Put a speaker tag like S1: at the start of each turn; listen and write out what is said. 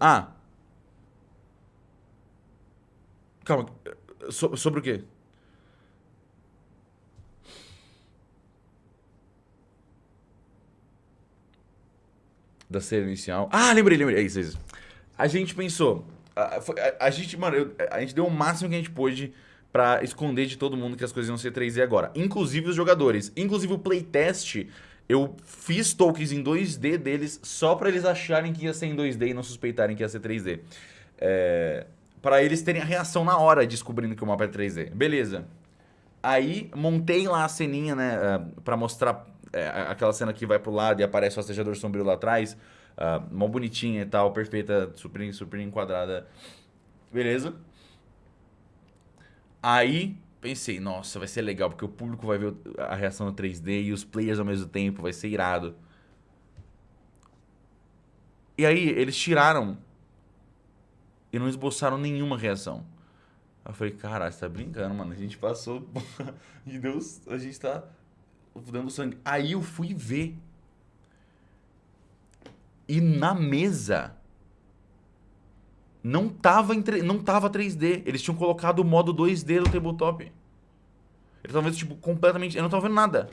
S1: Ah. Calma. So, sobre o quê? Da cena inicial. Ah, lembrei, lembrei. É isso, é isso. A gente pensou. A, a, a gente, mano, eu, a gente deu o máximo que a gente pôde pra esconder de todo mundo que as coisas iam ser 3D agora. Inclusive os jogadores. Inclusive o playtest eu fiz tokens em 2D deles só pra eles acharem que ia ser em 2D e não suspeitarem que ia ser 3D. É, para eles terem a reação na hora descobrindo que o mapa é 3D. Beleza. Aí montei lá a ceninha, né, uh, pra mostrar é, aquela cena que vai pro lado e aparece o acejador sombrio lá atrás. Uh, mó bonitinha e tal, perfeita, super, super enquadrada. Beleza. Aí pensei, nossa, vai ser legal, porque o público vai ver a reação no 3D e os players ao mesmo tempo, vai ser irado. E aí, eles tiraram e não esboçaram nenhuma reação. Eu falei, caralho, você tá brincando, mano. A gente passou e Deus, a gente tá dando sangue. Aí eu fui ver. E na mesa não tava, em, não tava 3D. Eles tinham colocado o modo 2D do tabletop. Eles estavam vendo, tipo, completamente... Eu não tava vendo nada.